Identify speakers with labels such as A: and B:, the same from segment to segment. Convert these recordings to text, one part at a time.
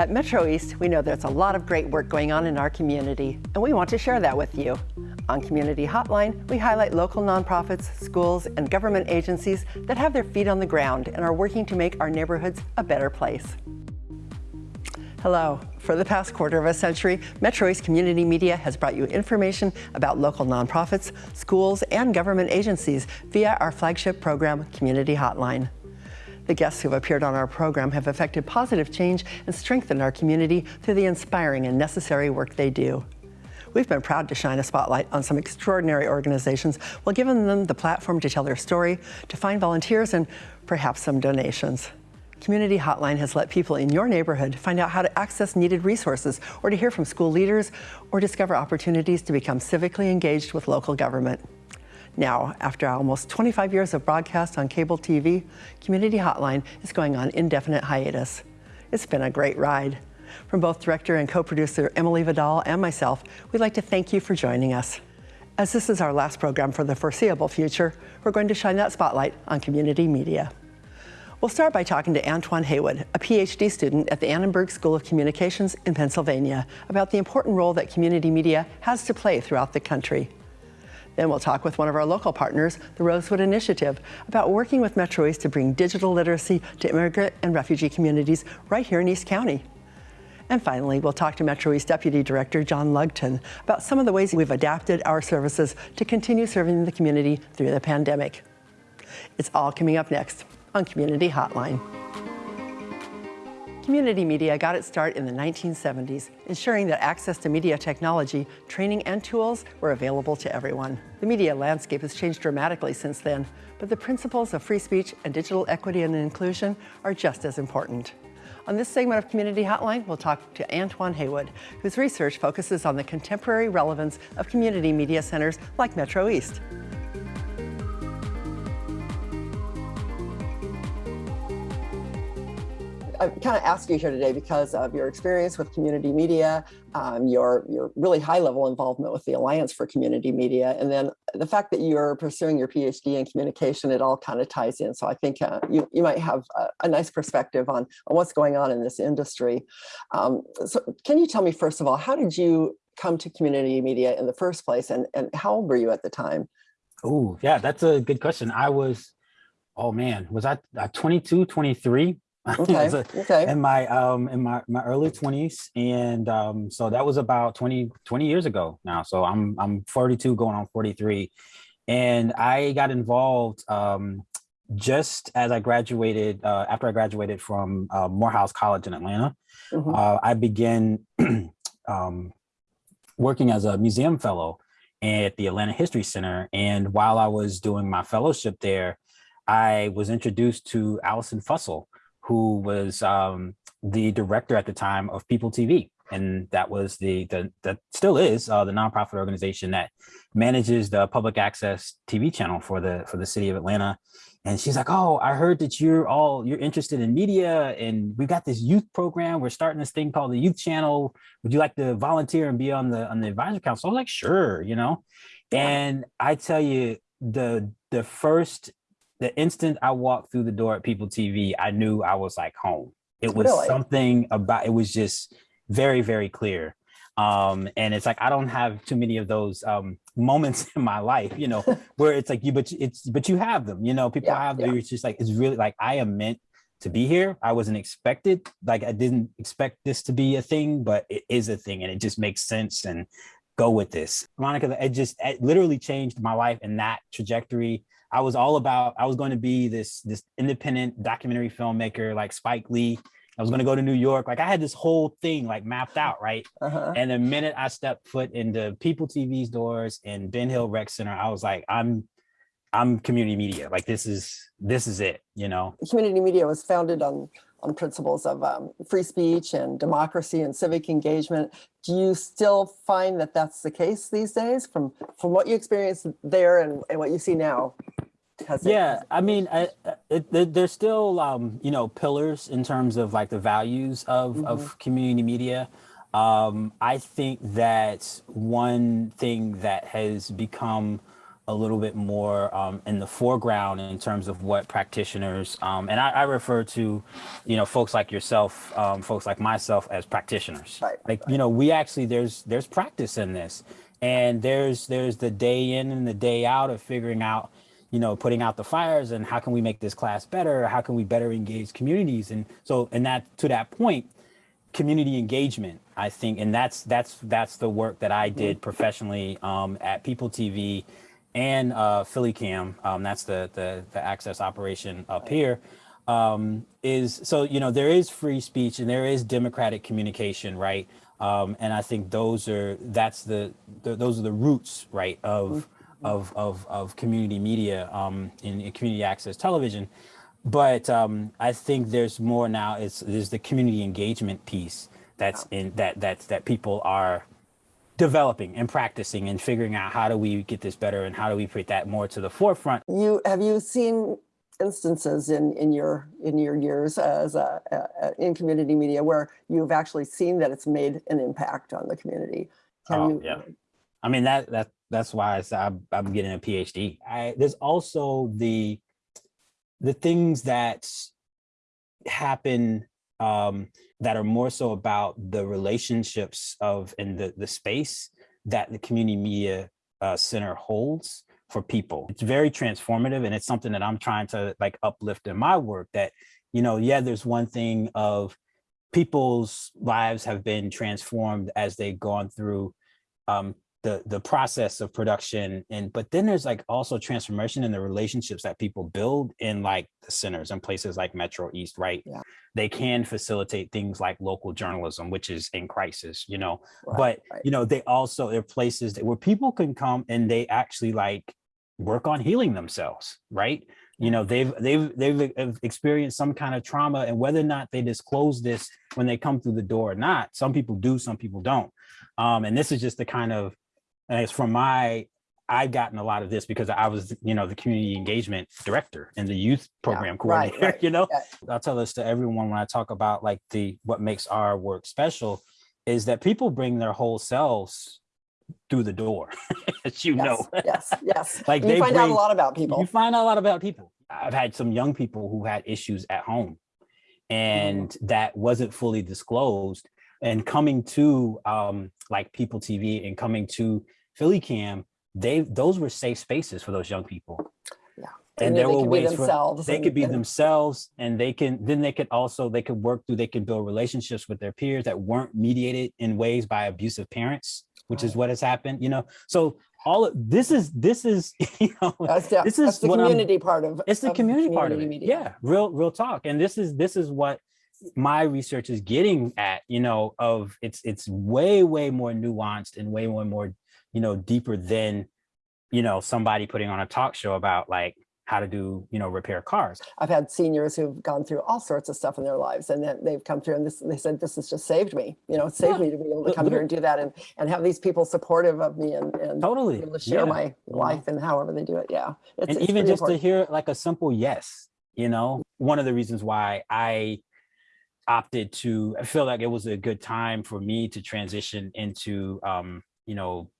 A: At Metro East, we know there's a lot of great work going on in our community, and we want to share that with you. On Community Hotline, we highlight local nonprofits, schools, and government agencies that have their feet on the ground and are working to make our neighborhoods a better place. Hello. For the past quarter of a century, Metro East Community Media has brought you information about local nonprofits, schools, and government agencies via our flagship program, Community Hotline. The guests who have appeared on our program have effected positive change and strengthened our community through the inspiring and necessary work they do. We've been proud to shine a spotlight on some extraordinary organizations while giving them the platform to tell their story, to find volunteers, and perhaps some donations. Community Hotline has let people in your neighborhood find out how to access needed resources or to hear from school leaders or discover opportunities to become civically engaged with local government. Now, after almost 25 years of broadcast on cable TV, Community Hotline is going on indefinite hiatus. It's been a great ride. From both director and co-producer Emily Vidal and myself, we'd like to thank you for joining us. As this is our last program for the foreseeable future, we're going to shine that spotlight on community media. We'll start by talking to Antoine Haywood, a PhD student at the Annenberg School of Communications in Pennsylvania, about the important role that community media has to play throughout the country. Then we'll talk with one of our local partners, the Rosewood Initiative, about working with Metro East to bring digital literacy to immigrant and refugee communities right here in East County. And finally, we'll talk to Metro East Deputy Director John Lugton about some of the ways we've adapted our services to continue serving the community through the pandemic. It's all coming up next on Community Hotline. Community media got its start in the 1970s, ensuring that access to media technology, training, and tools were available to everyone. The media landscape has changed dramatically since then, but the principles of free speech and digital equity and inclusion are just as important. On this segment of Community Hotline, we'll talk to Antoine Haywood, whose research focuses on the contemporary relevance of community media centers like Metro East. I kind of ask you here today because of your experience with community media, um, your, your really high level involvement with the Alliance for Community Media, and then the fact that you're pursuing your PhD in communication, it all kind of ties in. So I think uh, you, you might have a, a, nice perspective on, on what's going on in this industry. Um, so can you tell me, first of all, how did you come to community media in the first place and, and how old were you at the time?
B: Oh, yeah, that's a good question. I was, oh man, was I uh, 22, 23
A: Okay. a, okay.
B: In my um in my my early 20s, and um so that was about 20 20 years ago now. So I'm I'm 42, going on 43, and I got involved um just as I graduated uh, after I graduated from uh, Morehouse College in Atlanta. Mm -hmm. uh, I began um, working as a museum fellow at the Atlanta History Center, and while I was doing my fellowship there, I was introduced to Allison Fussell who was um, the director at the time of People TV. And that was the, the that still is uh, the nonprofit organization that manages the public access TV channel for the for the city of Atlanta. And she's like, oh, I heard that you're all you're interested in media and we've got this youth program. We're starting this thing called the youth channel. Would you like to volunteer and be on the on the advisory council? I was like, sure, you know. And I tell you, the the first the instant I walked through the door at People TV, I knew I was like home. It was really? something about, it was just very, very clear. Um, and it's like, I don't have too many of those um, moments in my life, you know, where it's like you, but it's, but you have them, you know, people yeah, have. Yeah. It's just like, it's really like, I am meant to be here. I wasn't expected, like I didn't expect this to be a thing, but it is a thing and it just makes sense and go with this. Monica, it just, it literally changed my life and that trajectory I was all about, I was going to be this, this independent documentary filmmaker like Spike Lee. I was going to go to New York. Like I had this whole thing like mapped out, right? Uh -huh. And the minute I stepped foot into People TV's doors and Ben Hill Rec Center, I was like, I'm, I'm community media. Like this is, this is it, you know?
A: Community media was founded on on principles of um, free speech and democracy and civic engagement. Do you still find that that's the case these days from, from what you experienced there and, and what you see now?
B: Has yeah, it, I mean, I, it, it, there's still, um, you know, pillars in terms of like the values of, mm -hmm. of community media. Um, I think that one thing that has become a little bit more um, in the foreground in terms of what practitioners um, and I, I, refer to you know folks like yourself um, folks like myself as practitioners.
A: Right,
B: like
A: right.
B: you know we actually there's there's practice in this. And there's there's the day in and the day out of figuring out you know putting out the fires and how can we make this class better? How can we better engage communities? And so and that to that point community engagement i think and that's that's that's the work that i did mm-hmm. professionally um, at people tv and uh, Philly Cam, um, that's the, the, the access operation up here, um, is so you know there is free speech and there is democratic communication, right? Um, and I think those are that's the, the, those are the roots, right, of of of of community media um, in, in community access television. But um, I think there's more now. It's there's the community engagement piece that's in that that that people are developing and practicing and figuring out how do we get this better and how do we put that more to the forefront.
A: You have you seen instances in in your in your years as a, a, in community media where you've actually seen that it's made an impact on the community?
B: Can oh, you, yeah. I mean that that that's why I said I'm, I'm getting a PhD. I, there's also the the things that happen um, that are more so about the relationships of in the, the space that the community media uh, center holds for people. It's very transformative and it's something that I'm trying to like uplift in my work that, you know, yeah, there's one thing of people's lives have been transformed as they've gone through um, the the process of production and but then there's like also transformation in the relationships that people build in like the centers and places like metro east right? Yeah. they can facilitate things like local journalism which is in crisis you know? Right, but right. you know they also they're places that, where people can come and they actually like work on healing themselves right? You know they've they've they've experienced some kind of trauma and whether or not they disclose this when they come through the door or not some people do some people don't. Um, and this is just the kind of and it's from my, I've gotten a lot of this because I was, you know, the community engagement director and the youth program yeah, coordinator, right, right. you know, yeah. I'll tell this to everyone when I talk about like the, what makes our work special is that people bring their whole selves through the door, as you
A: yes,
B: know.
A: yes, yes.
B: like
A: you
B: they
A: find
B: bring,
A: out a lot about people.
B: You find out a lot about people. I've had some young people who had issues at home and mm. that wasn't fully disclosed and coming to um, like People TV and coming to Philly Cam, they those were safe spaces for those young people.
A: Yeah.
B: And, and there were ways for they and, could be and, themselves and they can then they could also they could work through they can build relationships with their peers that weren't mediated in ways by abusive parents, which right. is what has happened, you know. So all of this is this is you know
A: that's the,
B: this
A: is the community I'm, part of
B: it's the
A: of
B: community,
A: community
B: part of it.
A: Media.
B: Yeah, real real talk. And this is this is what my research is getting at, you know, of it's it's way, way more nuanced and way more, more, you know, deeper than, you know, somebody putting on a talk show about like how to do, you know, repair cars.
A: I've had seniors who've gone through all sorts of stuff in their lives and then they've come through and this, they said, this has just saved me, you know, it saved yeah. me to be able to come here and do that and, and have these people supportive of me and, and
B: totally
A: be able to share yeah. my life and however they do it. Yeah.
B: It's, and it's even just important. to hear like a simple yes, you know, one of the reasons why I opted to, I feel like it was a good time for me to transition into, um, you know,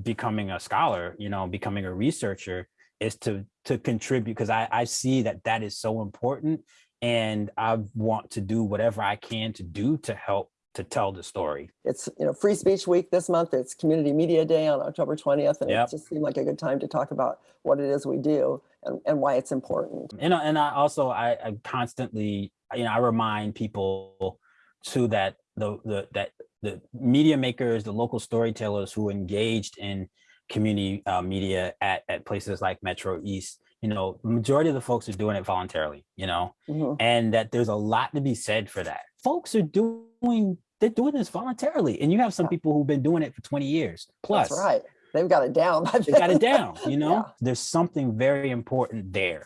B: becoming a scholar, you know, becoming a researcher is to to contribute because I, I see that that is so important and I want to do whatever I can to do to help to tell the story.
A: It's you know Free Speech Week this month. It's Community Media Day on October 20th, and yep. it just seemed like a good time to talk about what it is we do and, and why it's important.
B: And and I also I, I constantly you know, I remind people too that the, the that the media makers, the local storytellers who engaged in community uh, media at, at places like Metro East, you know, majority of the folks are doing it voluntarily, you know, mm -hmm. and that there's a lot to be said for that. Folks are doing, they're doing this voluntarily. And you have some people who've been doing it for 20 years plus.
A: That's right. They've got it down.
B: They've got it down, you know, yeah. there's something very important there.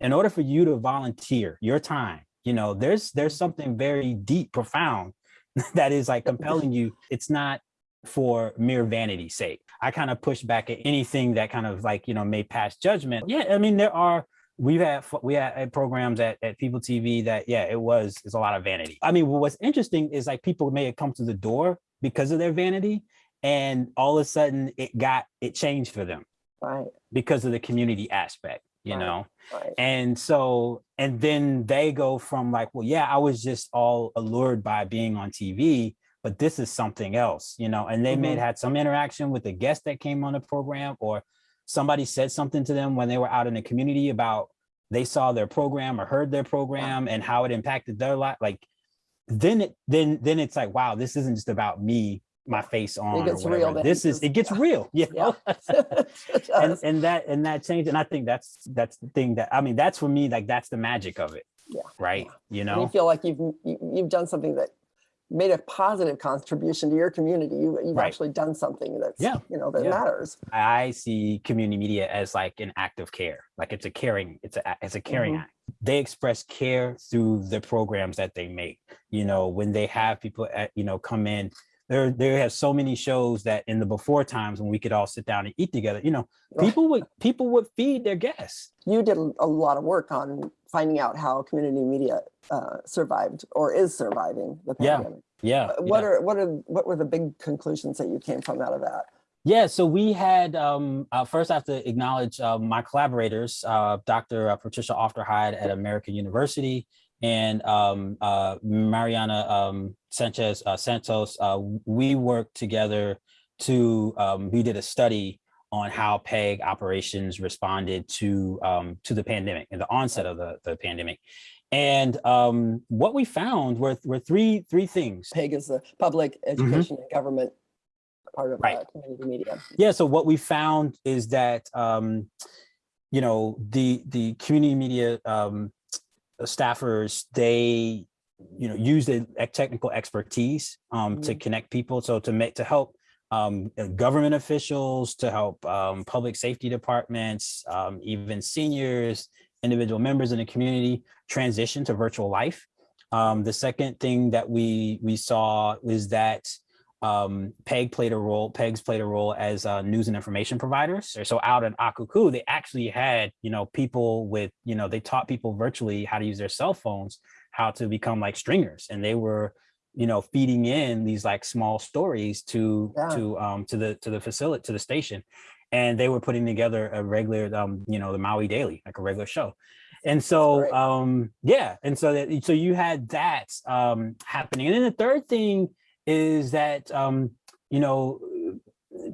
B: In order for you to volunteer your time you know there's there's something very deep profound that is like compelling you it's not for mere vanity's sake. I kind of push back at anything that kind of like you know may pass judgment. Yeah i mean there are we've had we had programs at, at people tv that yeah it was it's a lot of vanity. I mean what's interesting is like people may have come to the door because of their vanity and all of a sudden it got it changed for them.
A: Right.
B: Because of the community aspect, you
A: Right.
B: know?
A: Right.
B: And so, and then they go from like, well, yeah, I was just all allured by being on TV, but this is something else, you know, and they may
A: Mhm.
B: have had some interaction with the guest that came on the program or somebody said something to them when they were out in the community about they saw their program or heard their program and how it impacted their life. Like then it then then it's like, wow, this isn't just about me, my face on or
A: gets real
B: This is it gets
A: yeah.
B: real, you
A: Yeah.
B: know.
A: It
B: and and that and that change. and i think that's that's the thing that i mean that's for me like that's the magic of it
A: Yeah,
B: right you
A: And you feel like you've you- you've done something that made a positive contribution to your community. You, you've
B: Right.
A: actually done something that's
B: Yeah,
A: you know that
B: yeah.
A: matters.
B: i see community media as like an act of care like it's a caring it's a it's a caring
A: Mhm.
B: act they express care through the programs that they make you know when they have people at, you know come in there there have so many shows that in the before times when we could all sit down and eat together you know people would people would feed their guests
A: You did a lot of work on finding out how community media uh, survived or is surviving the pandemic.
B: yeah
A: Uh, What
B: yeah.
A: are what are what were the big conclusions that you came from out of that?
B: Yeah, so we had, um, uh, first I have to acknowledge uh, my collaborators, uh, Dr. uh, Patricia Aufderheide at American University and um, uh, Mariana um, Sanchez uh, Santos. Uh, we worked together to, um, we did a study on how PEG operations responded to um, to the pandemic and the onset of the, the pandemic. And um, what we found were, were three, three things.
A: PEG is the public education and government part of
B: Mm-hmm. Right.
A: uh, community media.
B: Yeah, so what we found is that, um, you know, the the community media um, staffers, they, you know, use the technical expertise um, to
A: Mhm.
B: connect people. So to make, to help um, uh, government officials, to help um, public safety departments, um, even seniors, individual members in the community transition to virtual life. Um, the second thing that we we saw was that um, PEG played a role, PEGs played a role as uh, news and information providers. So out in Akaku, they actually had, you know, people with, you know, they taught people virtually how to use their cell phones, how to become like stringers. And they were, you know, feeding in these like small stories to,
A: Yeah.
B: to, um, to the, to the facility, to the station. And they were putting together a regular, um, you know, the Maui Daily, like a regular show. And so, um, yeah. And so that, so you had that um, happening. And then the third thing is that um, you know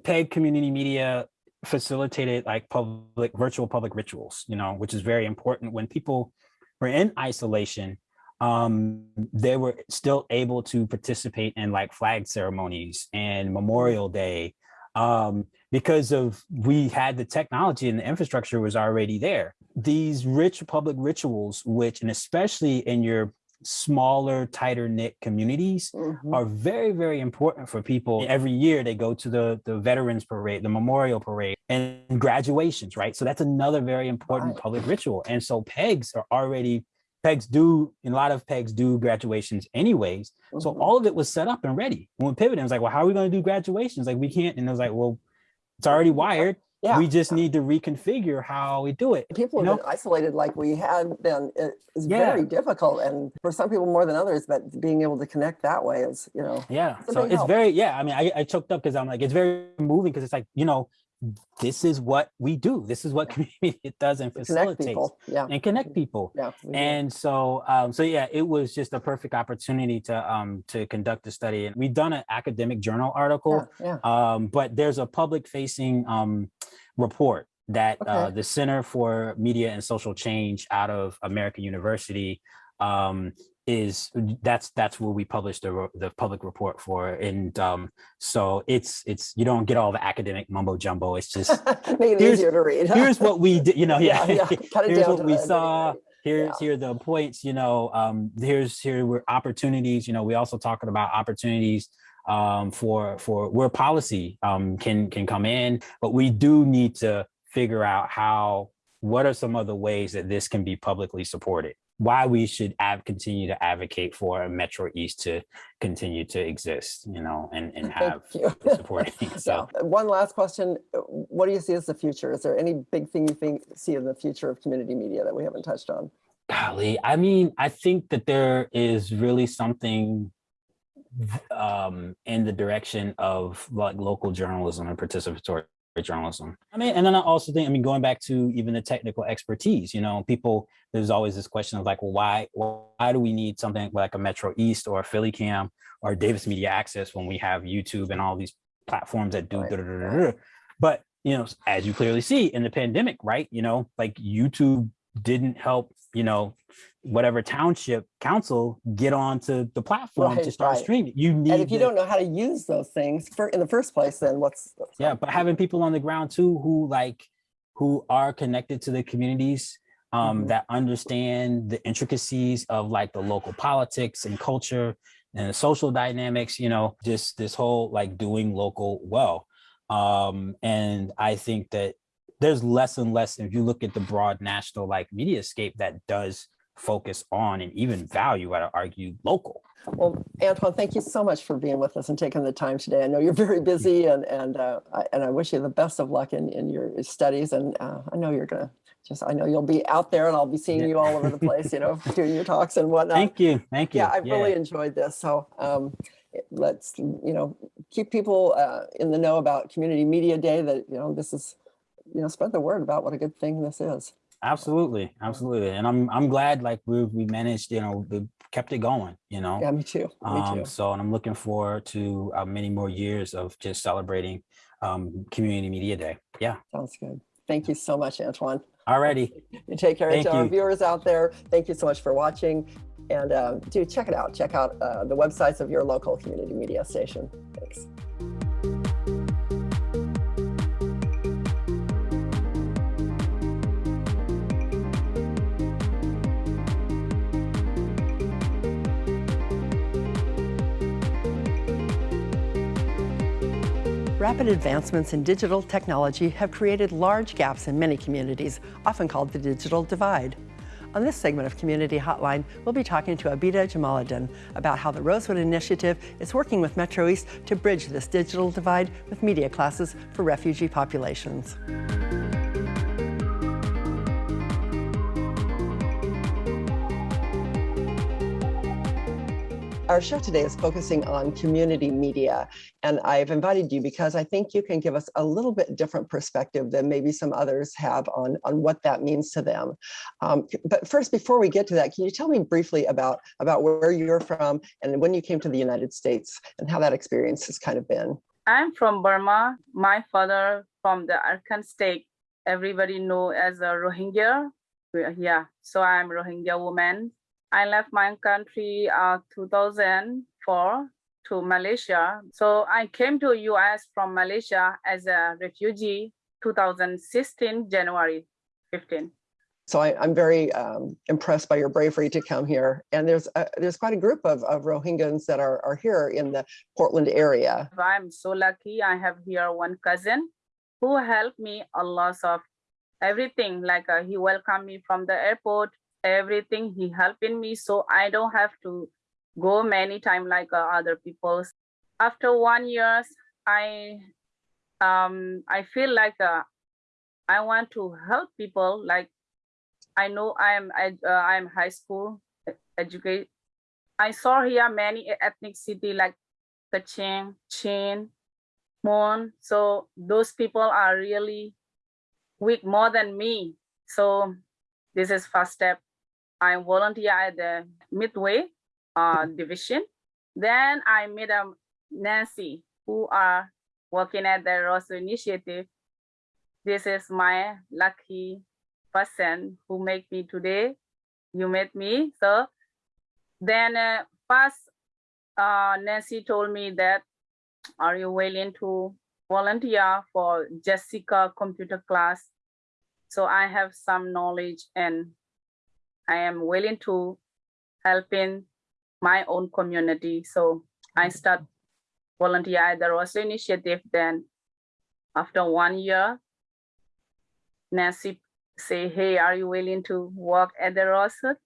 B: PEG community media facilitated like public virtual public rituals, you know, which is very important when people were in isolation. Um, they were still able to participate in like flag ceremonies and Memorial Day um, because of we had the technology and the infrastructure was already there. These rich public rituals, which and especially in your smaller, tighter knit communities
A: Mhm.
B: are very, very important for people. Every year they go to the, the Veterans Parade, the Memorial Parade, and graduations, right? So that's another very important
A: Right.
B: public ritual. And so PEGs are already, PEGs do, and a lot of PEGs do graduations anyways. So
A: Mhm.
B: all of it was set up and ready. When we pivoted, it was like, well, how are we going to do graduations? Like we can't. And it was like, well, it's already wired.
A: Yeah.
B: We just need to reconfigure how we do it.
A: people
B: you
A: have been isolated like we had been it is
B: Yeah.
A: very difficult and for some people more than others but being able to connect that way is you know
B: Yeah. So it's very, yeah. I mean, I, I choked up because I'm like, it's very moving because it's like, you know, this is what we do. This is what community it does and facilitates
A: yeah
B: and connect people.
A: yeah.
B: And so, um, so yeah, it was just a perfect opportunity to um, to conduct the study. And we've done an academic journal article,
A: yeah, yeah.
B: um, but there's a public facing um, report that uh, the Center for Media and Social Change out of American University um, is that's that's where we published the, the public report for. And um, so it's it's you don't get all the academic mumbo jumbo. It's just
A: make it
B: here's-
A: easier to read
B: here's what we did, you know, yeah.
A: yeah, yeah.
B: Here's what we saw. Here's
A: Yeah.
B: here are the points, you know, um, here's here were opportunities, you know, we also talking about opportunities um, for for where policy um, can can come in, but we do need to figure out how what are some other ways that this can be publicly supported why we should continue to advocate for Metro East to continue to exist, you know, and, and have supporting. So
A: uh, one last question. What do you see as the future? Is there any big thing you think see in the future of community media that we haven't touched on?
B: golly, I mean, I think that there is really something um, in the direction of like local journalism and participatory journalism. I mean, and then I also think, I mean, going back to even the technical expertise, you know, people, there's always this question of like, well, why, why do we need something like a Metro East or a Philly Cam or Davis Media Access when we have YouTube and all these platforms that do, right. da, da, da, but you know, as you clearly see in the pandemic, right? You know, like YouTube didn't help, you know, whatever township council get onto the platform right, to start right. streaming. You need
A: And if you the, don't know how to use those things for in the first place, then what's, what's
B: Yeah, but having people on the ground too who like who are connected to the communities um, mm -hmm. that understand the intricacies of like the local politics and culture and the social dynamics, you know, just this whole like doing local well. Um, and I think that there's less and less, if you look at the broad national like media scape that does focus on and even value, I'd argue, local.
A: Well, Antoine, thank you so much for being with us and taking the time today. I know you're very busy and and uh, I, and I wish you the best of luck in, in your studies. And uh, I know you're going to just, I know you'll be out there and I'll be seeing you all over the place, you know, doing your talks and whatnot.
B: Thank you. Thank you.
A: Yeah, I've yeah. really enjoyed this. So um, let's, you know, keep people uh, in the know about Community Media Day that, you know, this is, you know, spread the word about what a good thing this is.
B: Absolutely, absolutely, and I'm I'm glad like we we managed, you know, we kept it going, you know.
A: Yeah, me too. Me
B: um, too. So, and I'm looking forward to uh, many more years of just celebrating um, Community Media Day. Yeah.
A: Sounds good. Thank you so much, Antoine.
B: Alrighty.
A: You take care. Thank to our viewers out there, thank you so much for watching. And uh, do check it out. Check out uh, the websites of your local community media station. Thanks. Rapid advancements in digital technology have created large gaps in many communities, often called the digital divide. On this segment of Community Hotline, we'll be talking to Abida Jamaluddin about how the Rosewood Initiative is working with Metro East to bridge this digital divide with media classes for refugee populations. Our show today is focusing on community media, and I've invited you because I think you can give us a little bit different perspective than maybe some others have on, on what that means to them. Um, but first, before we get to that, can you tell me briefly about, about where you're from and when you came to the United States and how that experience has kind of been?
C: I'm from Burma. My father from the Arakan state. Everybody know as a Rohingya. Yeah, so I'm Rohingya woman I left my country uh, 2004 to Malaysia. So I came to US from Malaysia as a refugee 2016, January 15.
A: So I, am very um, impressed by your bravery to come here. And there's a, there's quite a group of, of Rohingyans that are, are here in the Portland area.
C: I'm so lucky. I have here one cousin who helped me a lot of everything. Like uh, he welcomed me from the airport everything he helping me so i don't have to go many time like uh, other people after one years i um i feel like uh, i want to help people like i know i am I, uh, i'm high school educate i saw here many ethnic city like Kachin, Chin, Mon. So those people are really weak more than me. So this is first step. I volunteer at the Midway uh, division. Then I met um, Nancy, who are working at the Rosso Initiative. This is my lucky person who made me today. You met me. So then uh, first, uh, Nancy told me that, are you willing to volunteer for Jessica computer class? So I have some knowledge and I am willing to help in my own community. So I start volunteer at the Rosa Initiative. Then after one year, Nancy say, hey, are you willing to work at the Rosa?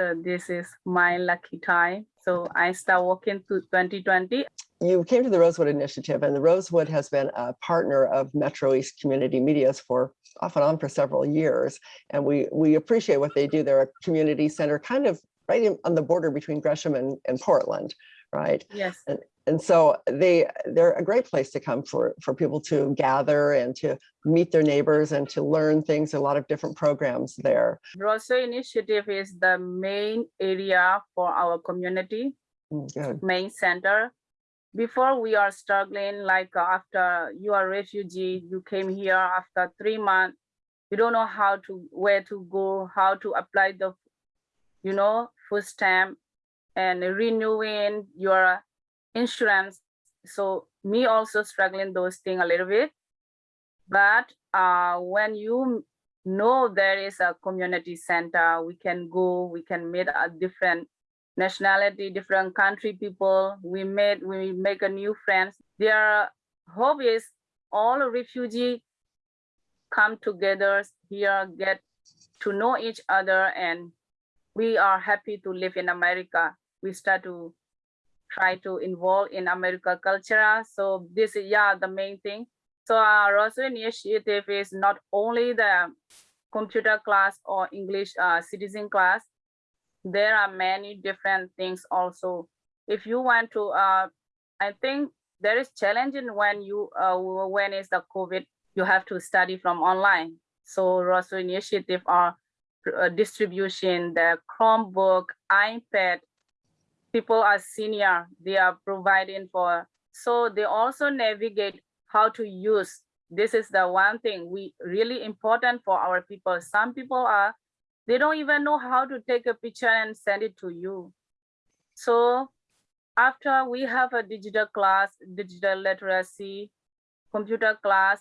C: So this is my lucky time. So I start working to 2020.
A: You came to the Rosewood Initiative and the Rosewood has been a partner of Metro East Community Medias for off and on for several years. And we, we appreciate what they do. They're a community center kind of right in, on the border between Gresham and, and Portland, right?
C: Yes.
A: And and so they they're a great place to come for for people to gather and to meet their neighbors and to learn things. A lot of different programs there.
C: Rosso Initiative is the main area for our community,
A: Mm, Good.
C: main center. Before we are struggling, like uh, after you are refugee, you came here after three months, you don't know how to, where to go, how to apply the, you know, food stamp and renewing your insurance. So me also struggling those thing a little bit. But uh, when you know there is a community center, we can go, we can meet a different nationality, different country people. We made, we make a new friends. Their hope is all refugee come together here, get to know each other, and we are happy to live in America. We start to try to involve in America culture. So this is yeah the main thing. So our Rosso initiative is not only the computer class or English uh, citizen class. There are many different things also. If you want to, uh, I think there is challenging when you uh, when is the COVID, you have to study from online. So Rosso initiative are uh, distribution, the Chromebook, iPad, people are senior, they are providing for, so they also navigate how to use. This is the one thing we really important for our people. Some people are, they don't even know how to take a picture and send it to you. So after we have a digital class, digital literacy, computer class,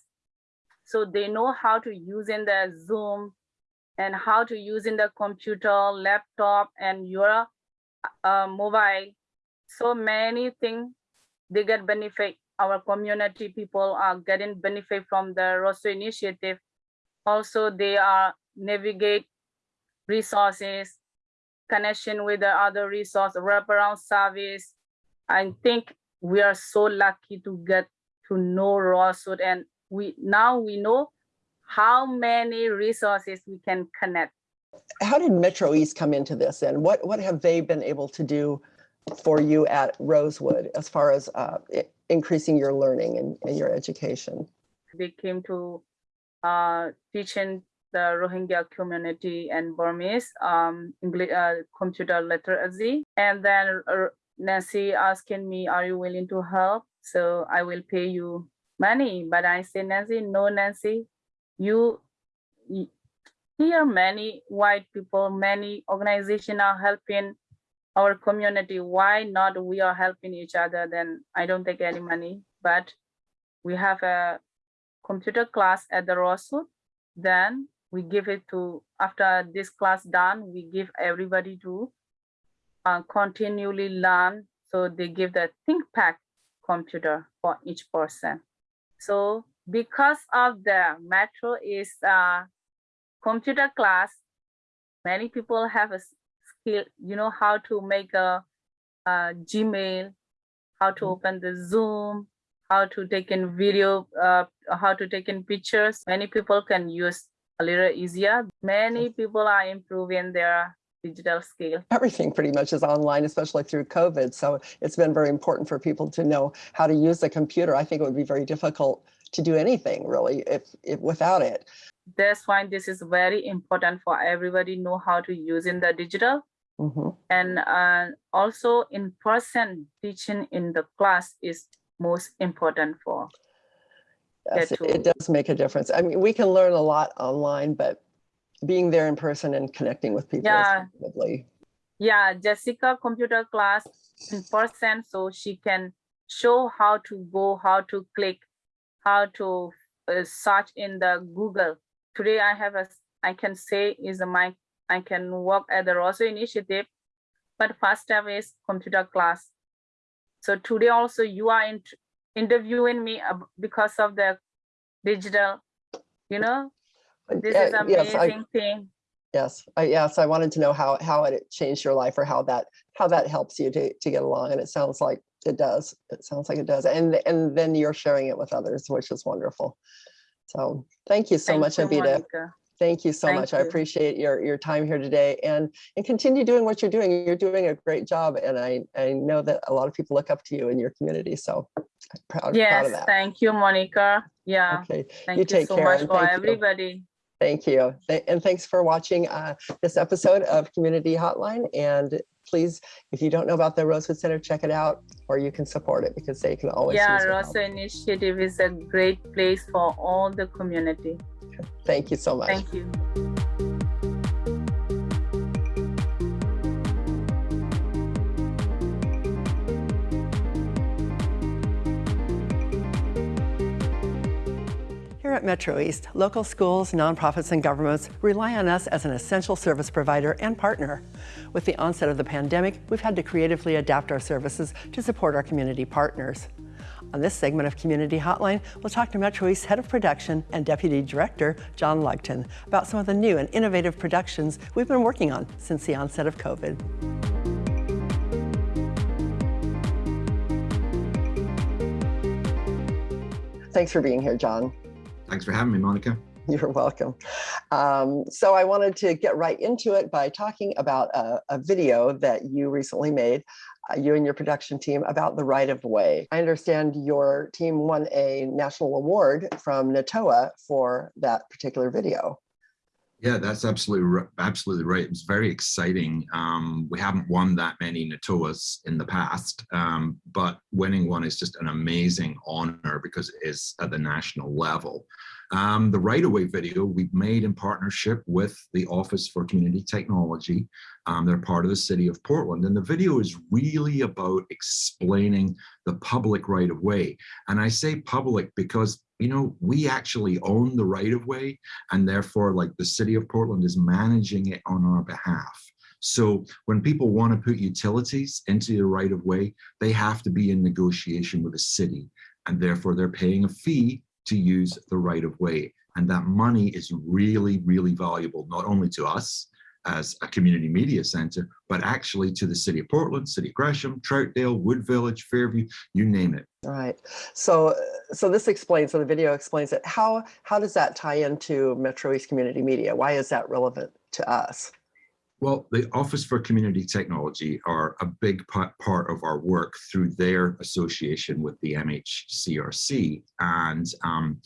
C: so they know how to use in the Zoom and how to use in the computer, laptop, and your uh, mobile. So many things they get benefit. Our community people are getting benefit from the Rosso initiative. Also, they are navigate resources, connection with the other resource, wraparound service. I think we are so lucky to get to know Rosso and we now we know how many resources we can connect.
A: How did Metro East come into this and what, what have they been able to do for you at Rosewood as far as uh, increasing your learning and, and your education?
C: They came to uh, teaching the Rohingya community and Burmese um, English, uh, computer literacy. And then uh, Nancy asking me, are you willing to help? So I will pay you money. But I say, Nancy, no, Nancy, you, here many white people, many organizations are helping our community. Why not we are helping each other? Then I don't take any money, but we have a computer class at the Rosewood. Then we give it to, after this class done, we give everybody to uh, continually learn. So they give the ThinkPad computer for each person. So because of the Metro is a computer class, many people have a skill, you know, how to make a, a Gmail, how to
A: Mhm.
C: open the Zoom, how to take in video, uh, how to take in pictures. Many people can use a little easier. Many people are improving their digital skill.
A: Everything pretty much is online, especially through COVID. So it's been very important for people to know how to use the computer. I think it would be very difficult to do anything really if, if without it.
C: That's why this is very important for everybody know how to use in the digital.
A: Mhm.
C: and uh, also in-person teaching in the class is most important for
A: Yes, it- does make a difference. I mean, we can learn a lot online, but being there in person and connecting with people
C: Yeah. yeah jessica computer class in person so she can show how to go how to click how to uh, search in the google today i have a, I can say is a my i can work at the rosso initiative but first step is computer class so today also you are in, interviewing me because of the digital you know
A: uh,
C: this
A: yeah,
C: is
A: yes, I-
C: amazing thing
A: Yes, I, yes, I wanted to know how, how it changed your life or how that, how that helps you to, to get along. And it sounds like it does. It sounds like it does. And, and then you're sharing it with others, which is wonderful. So thank you so much, Abida.
C: Monica.
A: Thank you so
C: Thank
A: much. I appreciate your, your time here today and, and continue doing what you're doing. You're doing a great job. And I, I know that a lot of people look up to you in your community. So I'm proud, proud
C: Yes,
A: of that. Yes.
C: Thank you, Monica. Yeah,
A: Okay,
C: thank you
A: take
C: so
A: care
C: much for
A: you.
C: everybody.
A: thank you. And thanks for watching uh, this episode of Community Hotline. And please, if you don't know about the Rosewood Center, check it out or you can support it because they can always
C: Yeah,
A: use your help.
C: Rosa Initiative is a great place for all the community.
A: Thank you so much.
C: Thank you.
A: Here at Metro East, local schools, nonprofits, and governments rely on us as an essential service provider and partner. With the onset of the pandemic, we've had to creatively adapt our services to support our community partners. On this segment of Community Hotline, we'll talk to Metro East Head of Production and Deputy Director John Lugton about some of the new and innovative productions we've been working on since the onset of COVID. Thanks for being here, John.
D: Thanks for having me, Monica.
A: You're welcome. Um, so I wanted to get right into it by talking about a, a video that you recently made, you and your production team, about the right of way. I understand your team won a national award from NATOA for that particular video.
D: Yeah, that's absolutely absolutely right. It was very exciting. Um, we haven't won that many NATOAs in the past, um, but winning one is just an amazing honor because it is at the national level. Um, the right of way video we've made in partnership with the Office for Community Technology. Um, they're part of the city of Portland, and the video is really about explaining the public right of way. And I say public because you know we actually own the right of way and therefore like the city of Portland is managing it on our behalf. So when people want to put utilities into the right of way, they have to be in negotiation with the city and therefore they're paying a fee to use the right of way. And that money is really, really valuable, not only to us as a community media center, but actually to the city of Portland, city of Gresham, Troutdale, Wood Village, Fairview, you name it.
A: Right. So, so this explains, so the video explains it. How, how does that tie into Metro East Community Media? Why is that relevant to us?
D: Well, the Office for Community Technology are a big pa- part of our work through their association with the MHCRC. And um,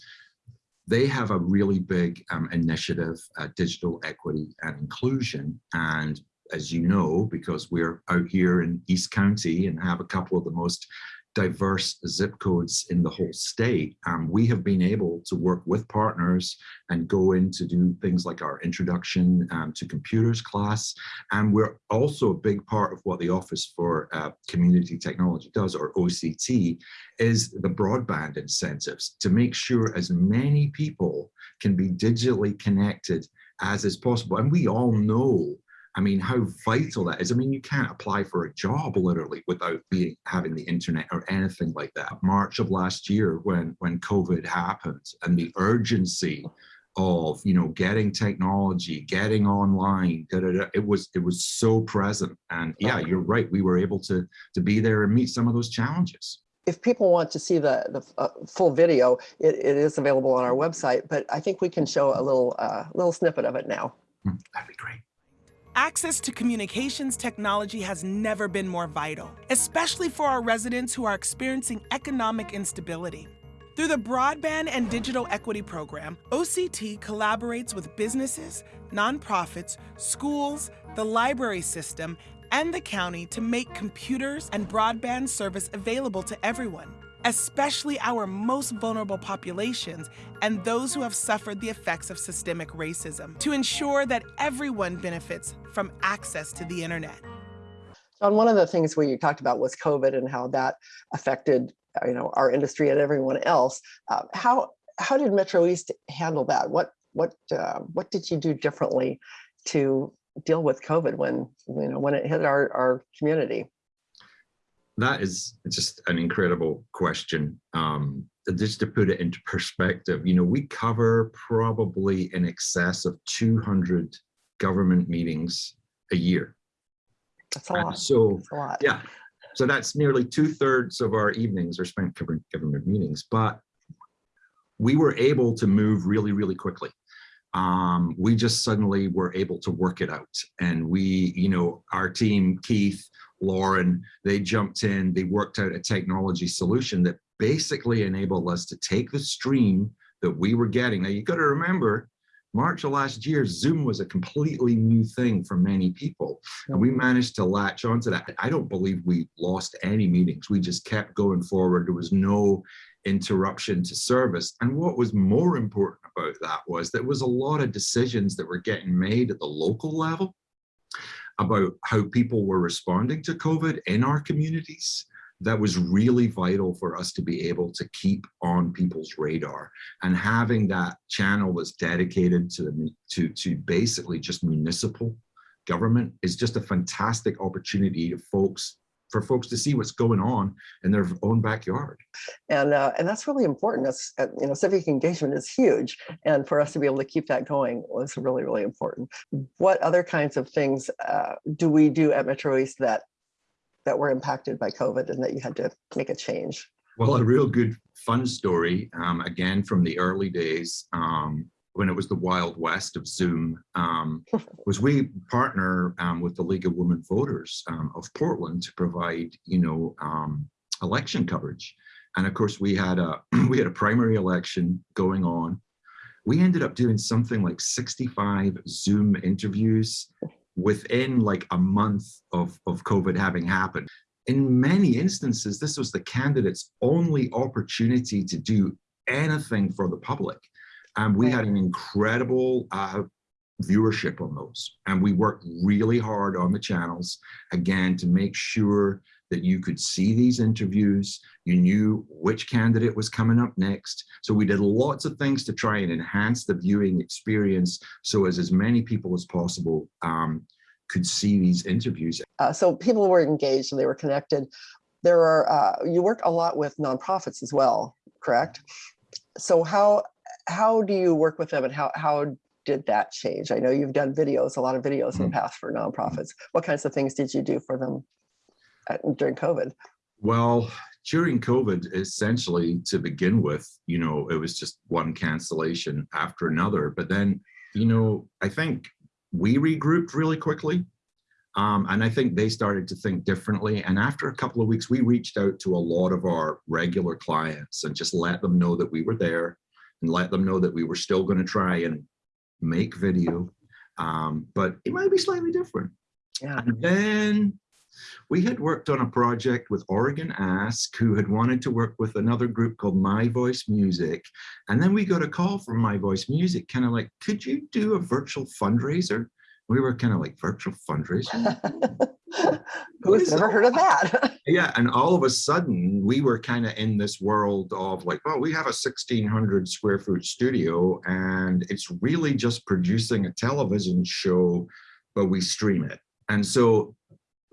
D: they have a really big um, initiative, uh, digital equity and inclusion. And as you know, because we're out here in East County and have a couple of the most diverse zip codes in the whole state, um, we have been able to work with partners and go in to do things like our introduction um, to computers class. And we're also a big part of what the Office for uh, Community Technology does, or OCT, is the broadband incentives to make sure as many people can be digitally connected as is possible. And we all know I mean, how vital that is. I mean, you can't apply for a job literally without being having the internet or anything like that. March of last year, when when COVID happened, and the urgency of you know getting technology, getting online, da, da, da, it was it was so present. And yeah, you're right. We were able to to be there and meet some of those challenges.
A: If people want to see the, the uh, full video, it, it is available on our website, but I think we can show a little, uh, little snippet of it now.
D: Hmm, That'd be great.
E: Access to communications technology has never been more vital, especially for our residents who are experiencing economic instability. Through the Broadband and Digital Equity Program, OCT collaborates with businesses, nonprofits, schools, the library system, and the county to make computers and broadband service available to everyone, especially our most vulnerable populations and those who have suffered the effects of systemic racism, to ensure that everyone benefits from access to the internet.
A: John, one of the things we talked about was COVID and how that affected, you know, our industry and everyone else. Uh, how how did Metro East handle that? What what uh, what did you do differently to deal with COVID when you know when it hit our our community?
D: That is just an incredible question. Um, just to put it into perspective, you know, we cover probably in excess of 200 government meetings a year.
A: That's a
D: And
A: lot.
D: so,
A: That's a lot.
D: yeah, so that's nearly two thirds of our evenings are spent covering government meetings, but we were able to move really, really quickly. Um, we just suddenly were able to work it out. And we, you know, our team, Keith, Lauren, they jumped in, they worked out a technology solution that basically enabled us to take the stream that we were getting. Now you've got to remember, March of last year, Zoom was a completely new thing for many people. And we managed to latch onto that. I don't believe we lost any meetings. We just kept going forward. There was no interruption to service. And what was more important about that was there was a lot of decisions that were getting made at the local level about how people were responding to COVID in our communities that was really vital for us to be able to keep on people's radar and having that channel that's dedicated to to to basically just municipal government is just a fantastic opportunity to folks for folks to see what's going on in their own backyard.
A: And uh, and that's really important. That's uh, you know civic engagement is huge, and for us to be able to keep that going was really really important. What other kinds of things uh, do we do at Metro East that that were impacted by COVID and that you had to make a change?
D: Well, a real good fun story, um, again, from the early days, um, when it was the wild west of Zoom, um, was we partner um, with the League of Women Voters um, of Portland to provide, you know, um, election coverage. And of course, we had a we had a primary election going on. We ended up doing something like 65 Zoom interviews within like a month of, of COVID having happened. In many instances, this was the candidate's only opportunity to do anything for the public. And we had an incredible uh, viewership on those. And we worked really hard on the channels, again, to make sure that you could see these interviews, you knew which candidate was coming up next. So we did lots of things to try and enhance the viewing experience so as as many people as possible um, could see these interviews.
A: Uh, so people were engaged and they were connected. There are, uh, you work a lot with nonprofits as well, correct? So how how do you work with them and how, how did that change? I know you've done videos, a lot of videos in the past for nonprofits. What kinds of things did you do for them at, during COVID?
D: Well, during COVID, essentially to begin with, you know, it was just one cancellation after another. But then, you know, I think we regrouped really quickly. Um, and I think they started to think differently. And after a couple of weeks, we reached out to a lot of our regular clients and just let them know that we were there and let them know that we were still going to try and make video, um, but it might be slightly different.
A: Yeah.
D: And then we had worked on a project with Oregon Ask, who had wanted to work with another group called My Voice Music. And then we got a call from My Voice Music, kind of like, could you do a virtual fundraiser? We were kind of like, virtual fundraiser?
A: Who's never heard of that?
D: yeah, and all of a sudden, we were kind of in this world of like, well, we have a 1600 square foot studio, and it's really just producing a television show, but we stream it. And so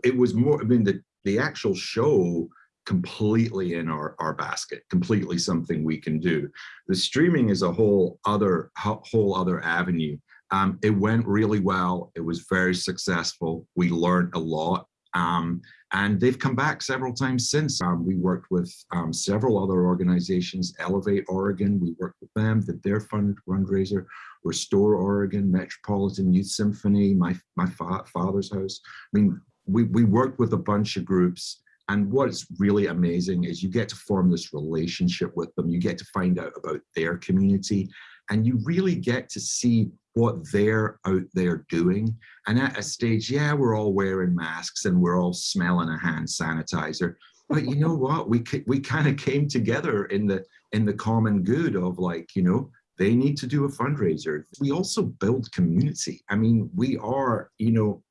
D: it was more, I mean, the, the actual show completely in our, our basket, completely something we can do. The streaming is a whole other, whole other avenue. Um, it went really well. It was very successful. We learned a lot. Um, and they've come back several times since. Um, we worked with um, several other organizations, Elevate Oregon, we worked with them, did their fund fundraiser, Restore Oregon, Metropolitan Youth Symphony, my, my fa father's house. I mean, we, we worked with a bunch of groups and what's really amazing is you get to form this relationship with them. You get to find out about their community and you really get to see what they're out there doing. And at a stage, yeah, we're all wearing masks and we're all smelling a hand sanitizer. But you know what? We we kind of came together in the in the common good of like, you know, they need to do a fundraiser. We also build community. I mean, we are, you know,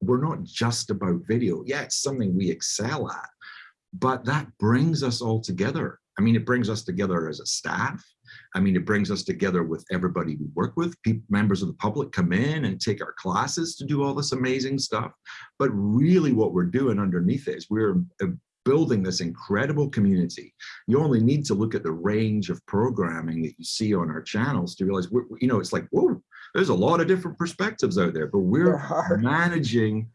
D: we're not just about video. Yeah, it's something we excel at, but that brings us all together. I mean, it brings us together as a staff. I mean, it brings us together with everybody we work with. People, members of the public come in and take our classes to do all this amazing stuff. But really what we're doing underneath it is we're uh, building this incredible community. You only need to look at the range of programming that you see on our channels to realize, we're, you know, it's like, whoa, there's a lot of different perspectives out there, but we're managing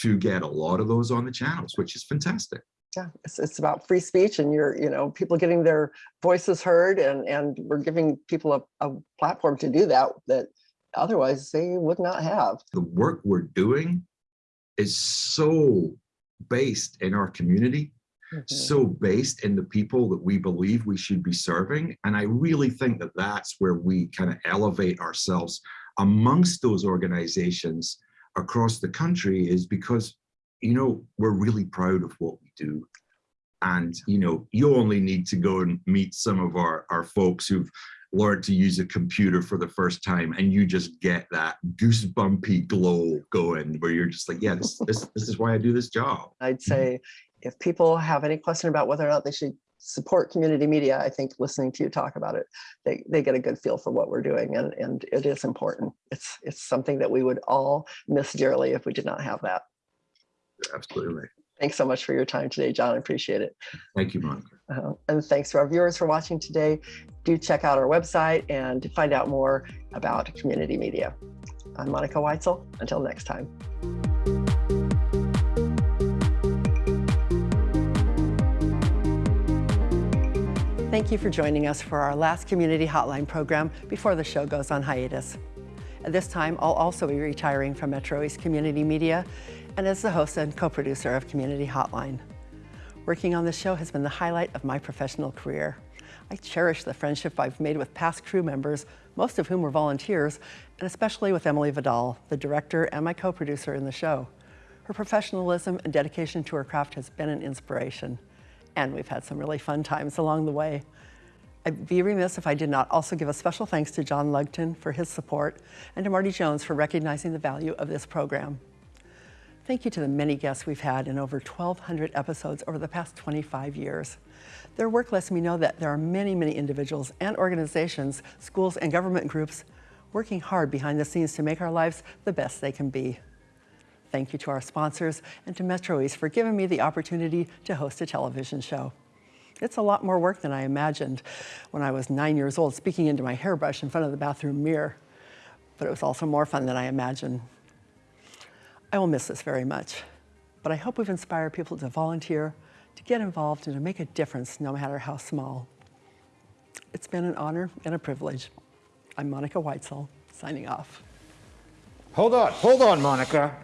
D: to get a lot of those on the channels, which is fantastic.
A: Yeah, it's, it's about free speech and you're, you know, people getting their voices heard and, and we're giving people a, a platform to do that, that otherwise they would not have.
D: The work we're doing is so based in our community, mm-hmm. so based in the people that we believe we should be serving. And I really think that that's where we kind of elevate ourselves amongst those organizations across the country is because, you know, we're really proud of what we do. And, you know, you only need to go and meet some of our, our folks who've learned to use a computer for the first time and you just get that goosebumpy glow going where you're just like, yeah, this, this, this is why I do this job.
A: I'd say if people have any question about whether or not they should support community media, I think listening to you talk about it, they, they get a good feel for what we're doing and, and it is important. It's, it's something that we would all miss dearly if we did not have that.
D: Absolutely.
A: Thanks so much for your time today, John. I appreciate it.
D: Thank you, Monica.
A: Uh, and thanks to our viewers for watching today. Do check out our website and find out more about community media. I'm Monica Weitzel. Until next time. Thank you for joining us for our last Community Hotline program before the show goes on hiatus. This time, I'll also be retiring from Metro East Community Media and as the host and co-producer of Community Hotline. Working on this show has been the highlight of my professional career. I cherish the friendship I've made with past crew members, most of whom were volunteers, and especially with Emily Vidal, the director and my co-producer in the show. Her professionalism and dedication to her craft has been an inspiration, and we've had some really fun times along the way. I'd be remiss if I did not also give a special thanks to John Lugton for his support and to Marty Jones for recognizing the value of this program. Thank you to the many guests we've had in over 1,200 episodes over the past 25 years. Their work lets me know that there are many, many individuals and organizations, schools and government groups working hard behind the scenes to make our lives the best they can be. Thank you to our sponsors and to Metro East for giving me the opportunity to host a television show. It's a lot more work than I imagined when I was nine years old speaking into my hairbrush in front of the bathroom mirror, but it was also more fun than I imagined. I will miss this very much, but I hope we've inspired people to volunteer, to get involved, and to make a difference no matter how small. It's been an honor and a privilege. I'm Monica Weitzel, signing off.
F: Hold on, hold on, Monica.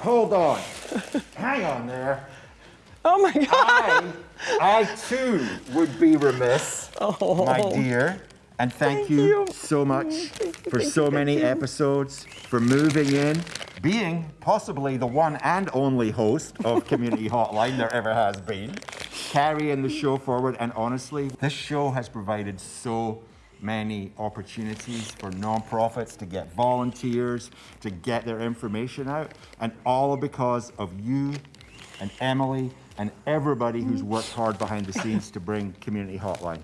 F: Hold on. Hang on there.
A: Oh my God!
F: I, I too would be remiss,
A: Oh.
F: my dear. And thank,
A: Thank
F: you,
A: you.
F: so much
A: mm, Thank
F: for so many
A: you.
F: episodes, for moving in, being possibly the one and only host of Community Hotline there ever has been, carrying the show forward. And honestly, this show has provided so many opportunities for nonprofits to get volunteers, to get their information out, and all because of you and Emily and everybody who's worked hard behind the scenes to bring Community Hotline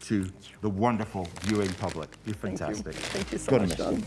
F: to the wonderful viewing public. You're
A: Thank you.
F: fantastic.
A: Thank you so
F: Gonna
A: much. John.